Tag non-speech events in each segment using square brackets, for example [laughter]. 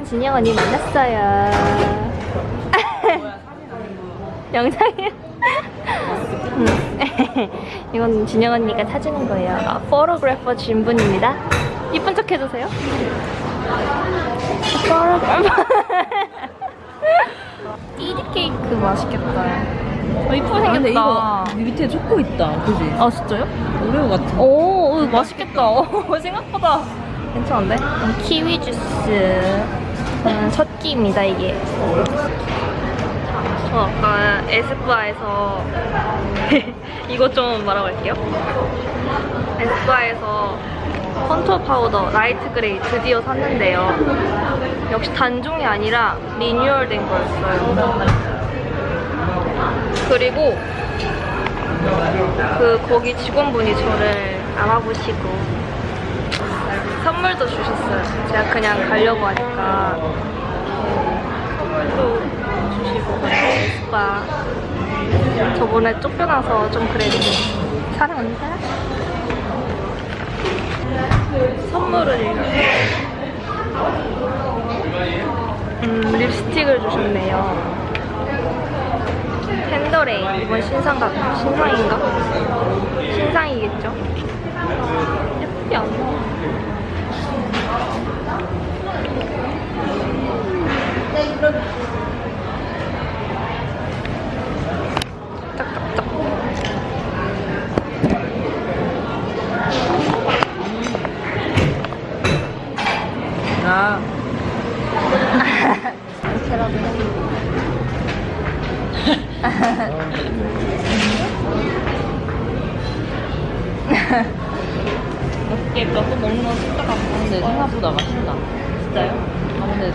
짠 진영 언니 만났어요 [laughs] 영상이야 음. [laughs] 이건 진영 언니가 사주는 거예요 아, photographer 진분입니다 이쁜 척 해주세요 photographer [laughs] 띠리 케이크 맛있겠다 어, 이쁘게 생겼다 근데 이거 밑에 초코 있다. 그지? 아 진짜요? 오레오 같은. 오, 오, 맛있겠다. 오, 생각보다 괜찮은데? 음, 키위 주스. 음, 첫 끼입니다, 이게. 저 아까 에스쁘아에서 [laughs] 이것 좀 말아볼게요. 에스쁘아에서 contour powder light gray 드디어 샀는데요. 역시 단종이 아니라 리뉴얼된 거였어요. 그리고 그 거기 직원분이 저를 알아보시고 선물도 주셨어요. 제가 그냥 가려고 하니까 선물도 주시고 스파 저번에 쫓겨나서 좀 그래도 사랑합니다. 선물을 음, 립스틱을 주셨네요. 펜더레인 이번 신상가 신상인가? 신상이겠죠? 예쁘지 않나? 짝짝짝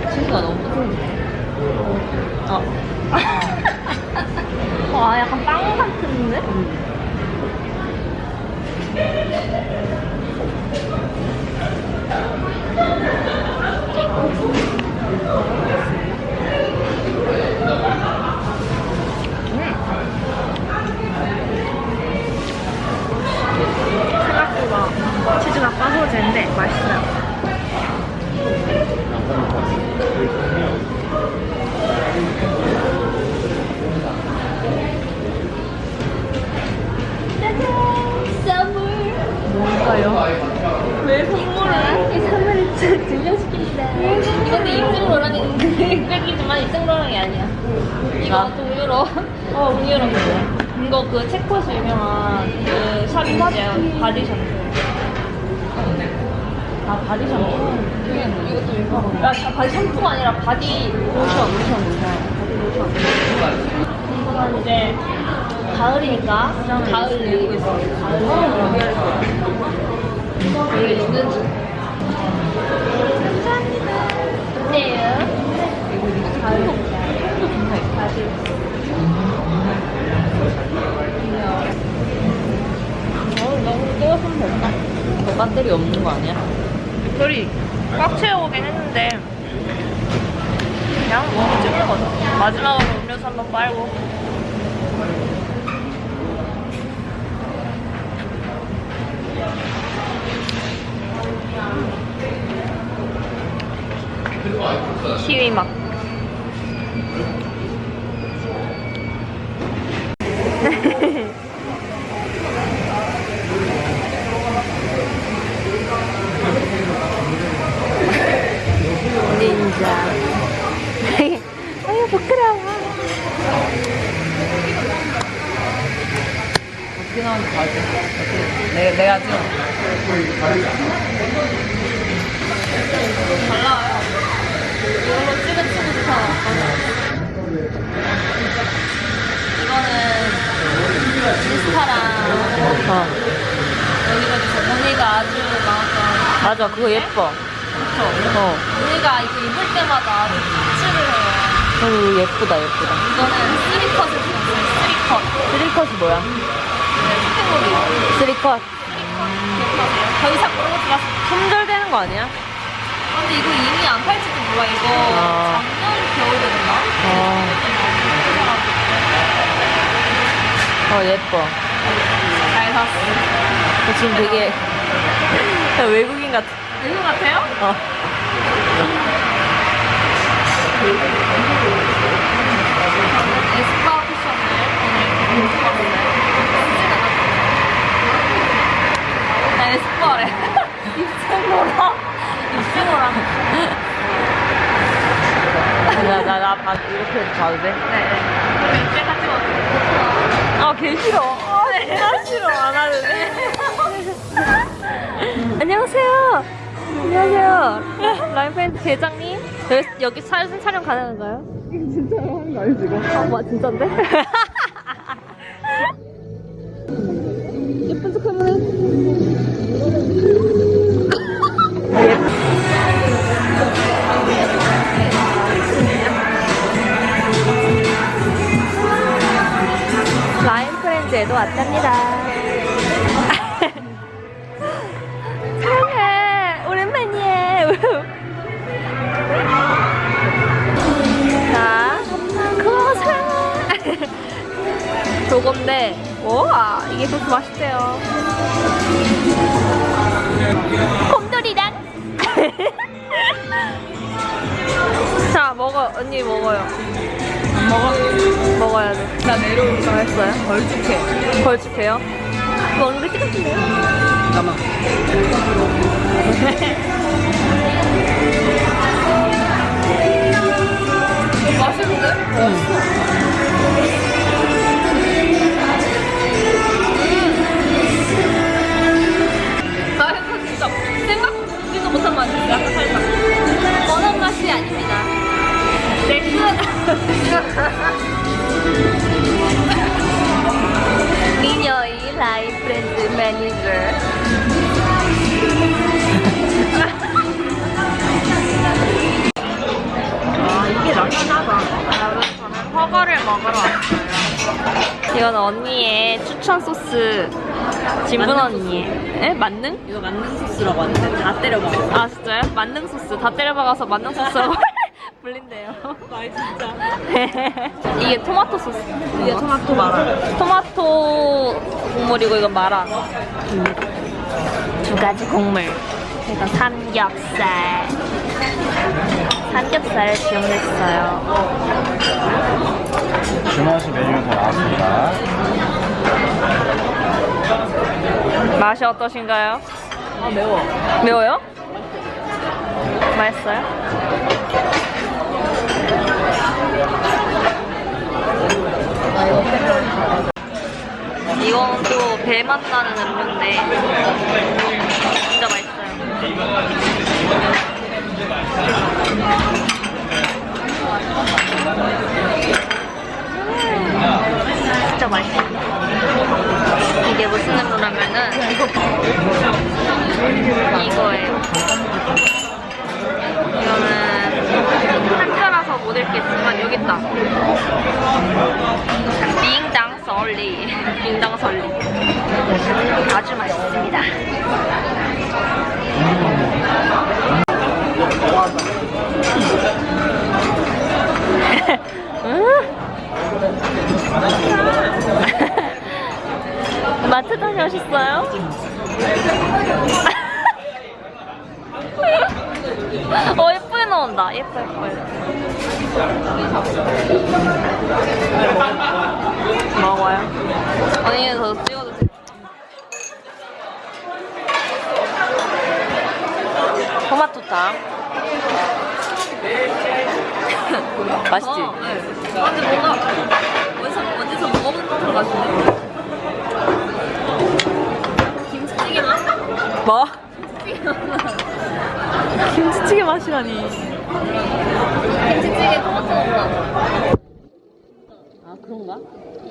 치즈가 너무 부드럽네. 아. 왜 선물을? 이 선물을 증명시킵니다. 이것도 입생로랑이 흑백이지만 입생로랑이 아니야. 이거 동유로. 어, 동유로. 이거 그 체코에서 유명한 그 샵이죠. 바디 샴푸. 아 바디 샴푸. 이것도 유명하고. 아, 자, 바디 샴푸가 아니라 바디 로션 로션 로션. 바디 로션. 이거는 이제 가을이니까 가을 있어. 가을 여기 있는지. 감사합니다. 어때요? 어, 너무 뜨거우면 됐다. 너 배터리 없는 거 아니야? 배터리 꽉 채워오긴 했는데 그냥 뭐 찍는 거죠. 마지막으로 음료수 한 번 빨고. 맛. 닌자. [laughs] [laughs] 아유 부끄러워. 어떻게 나오는지 봐줘. 어떻게? 내가 내가 지금 잘 나와요. 좋다. 이거는 인스타랑 어. 여기가 저 언니가 아주 나왔던 맞아 그거 예뻐. 그쵸? 어. 언니가 이거 입을 때마다 아주 터치를 해요. 그리고 예쁘다 예쁘다. 이거는 three 컷을 줬어요. three 컷. three 컷이 뭐야? 스테모리. three 컷. 기억하세요? 더 이상 거 들어갔어. 품절되는 거 아니야? 근데 이거 이미 안 팔지도 몰라. 이거 아. 작년 겨울이었나? 어. 어 예뻐. 잘 샀어. 너 지금 되게 외국인 같아. 이거 같아요? 어. 에스파 쿠션을 오늘 입고 왔어요. 나 에스파래. [laughs] 입생로라. 입생로라. 나 나 나 봐 이렇게 봐도 돼? 네. 그럼 이제 같이 먹을게요. 아, 개 싫어. 아, 진짜 싫어. 안 할래. [laughs] 안녕하세요. 안녕하세요. 라이프앤드 대장님. 여기, 여기 사진 촬영 가능한가요? 진짜 하는 거 아니지 이거? 아, 뭐, 진짠데? [laughs] 프렌즈에도 왔답니다. [laughs] 사랑해. 오랜만이에요. [laughs] 자, 고마워, 사랑해. 저건데, 와, 이게 그렇게 맛있대요. 곰돌이랑. [laughs] 자, 먹어. 언니 먹어요. 먹어. 먹어야 돼. 나 내려올 거 맛있어요? 걸쭉해 걸쭉해요? 먹는 게 뜨겁네요. 잠깐만 [laughs] 맛있는데? 나 이거 진짜 생각지도 못한 맛이야. 약간 살짝. 미녀의 라인 브랜드 매니저. 아, 이게 낫긴 하다. 저는 훠궈를 먹으러 왔어요. 이건 언니의 추천 소스. 진분 언니의. 에? 만능? 이거 만능 소스라고 하는데 다 때려먹어. 아 진짜요? 만능 소스. 다 때려 박아서 만능 소스라고 불린대요. [laughs] 아, 진짜. [laughs] 이게 토마토 소스. 이게 토마토 마라. 토마토 국물이고 이건 마라. 두 가지 국물. 이건 삼겹살. 삼겹살을 주문했어요. 주문하신 메뉴가 다 나왔습니다. 맛이 어떠신가요? 아, 매워. 매워요? 맛있어요? 이건 또 배맛 나는 음료인데 진짜 맛있어요. 음, 진짜 맛있어요. 이게 무슨 음료라면은 이거예요. 이거는 한자라서 못 읽겠지만 여기 있다. 빙당 설리, 빙당 설리. 아주 맛있습니다. 마트 다녀오셨어요? 어 나온다 예뻐 예뻐 먹어요 언니는 더 찍어도 돼 토마토탕 [laughs] 맛있지? 어, 네. 근데 뭔가 어디서, 어디서 먹어본 것 같은데 김치찌개 맛? 뭐? 김치찌개 [laughs] 맛 김치찌개 맛이라니. 김치찌개 토마토 맛 아, 그런가?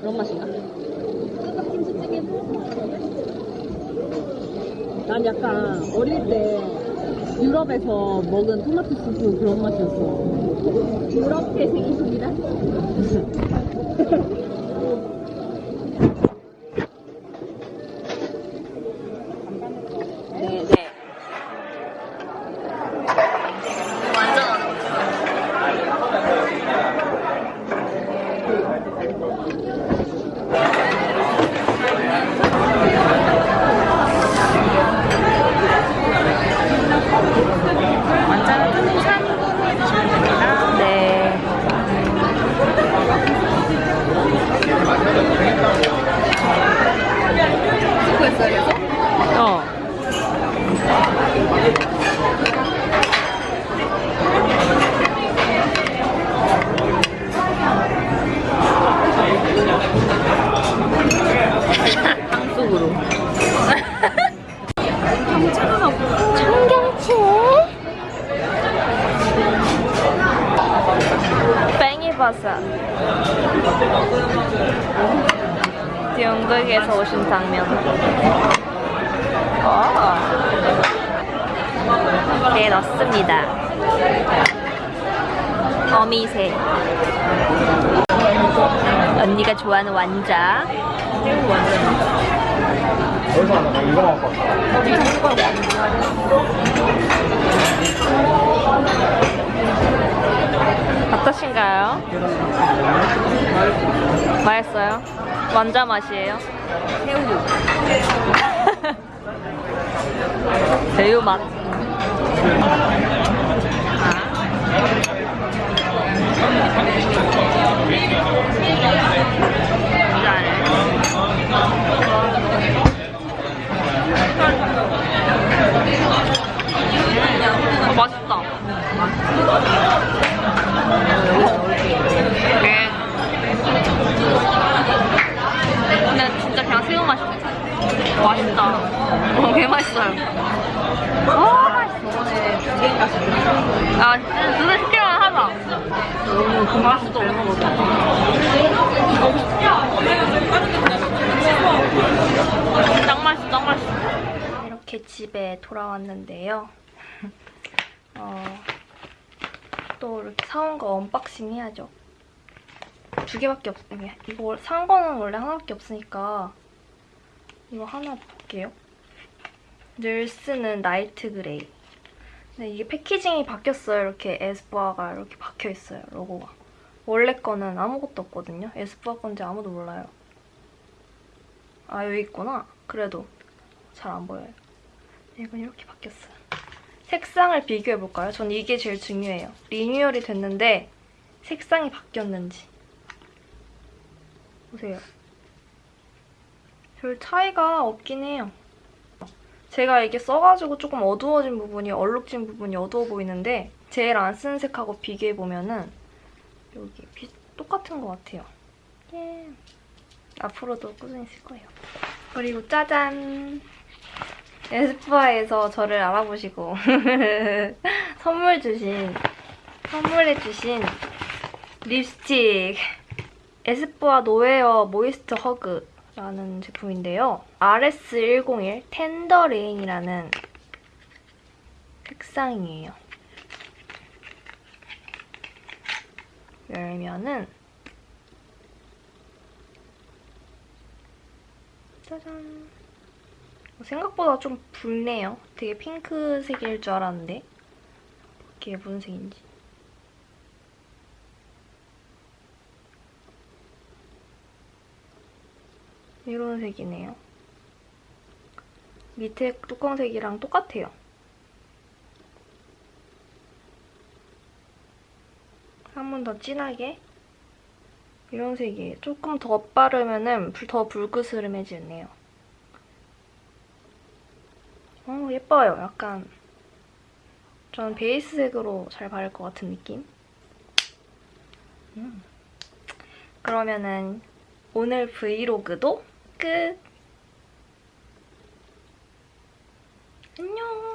그런 맛인가? 난 약간 어릴 때 유럽에서 먹은 토마토 수프 그런 맛이었어. 유럽 태생이십니다 [laughs] 네, 네. 완전 어렵죠 완자는 뜨는 3분 해주시면 됩니다. 네 바삭바삭. 연극에서 오신 당면. 어. 네, 넣습니다. 어미새. 언니가 좋아하는 완자. 어떠신가요? 맛있어요? 완자 맛이에요? 새우류. [laughs] 새우 맛. 어, 맛있다. 네. 근데 진짜 그냥 새우 맛이 맛있다. 어, 개 맛있어요. 와, 맛있어. 아, 진짜 눈에 시키면 하자. 너무 맛있어. 짱 맛있어, 짱 맛있어. 이렇게 집에 돌아왔는데요. [laughs] 어, 또 이렇게 사온 거 unboxing 해야죠. 두 개밖에 없, 이거 산 거는 원래 하나밖에 없으니까 이거 하나 볼게요. 늘 쓰는 Night Gray. 근데 이게 packaging이 바뀌었어요. 이렇게 에스쁘아가 이렇게 박혀 있어요. 로고가. 원래 거는 아무것도 없거든요. 에스쁘아 건지 아무도 몰라요. 아 여기 있구나. 그래도 잘 안 보여요. 이건 이렇게 바뀌었어요. 색상을 비교해볼까요? 전 이게 제일 중요해요. 리뉴얼이 됐는데 색상이 바뀌었는지. 보세요. 별 차이가 없긴 해요. 제가 이게 써가지고 조금 어두워진 부분이 얼룩진 부분이 어두워 보이는데 제일 안쓴 색하고 비교해보면은 여기 비, 똑같은 것 같아요. 예. 앞으로도 꾸준히 쓸 거예요. 그리고 짜잔! 에스쁘아에서 저를 알아보시고 [laughs] 선물 주신 선물해 주신 립스틱 에스쁘아 No Wear Moist Hug라는 제품인데요. RS101 Tender Rain이라는 색상이에요. 열면은 짜잔 생각보다 좀 붉네요. 되게 핑크색일 줄 알았는데 이게 무슨 색인지 이런 색이네요. 밑에 뚜껑색이랑 똑같아요. 조금은 더 진하게 이런 색이에요. 조금 더 빠르면 은더 붉으스름해지네요. 어, 예뻐요. 약간 전 베이스색으로 잘 바를 것 같은 느낌? 음. 그러면은 오늘 브이로그도 끝! 안녕!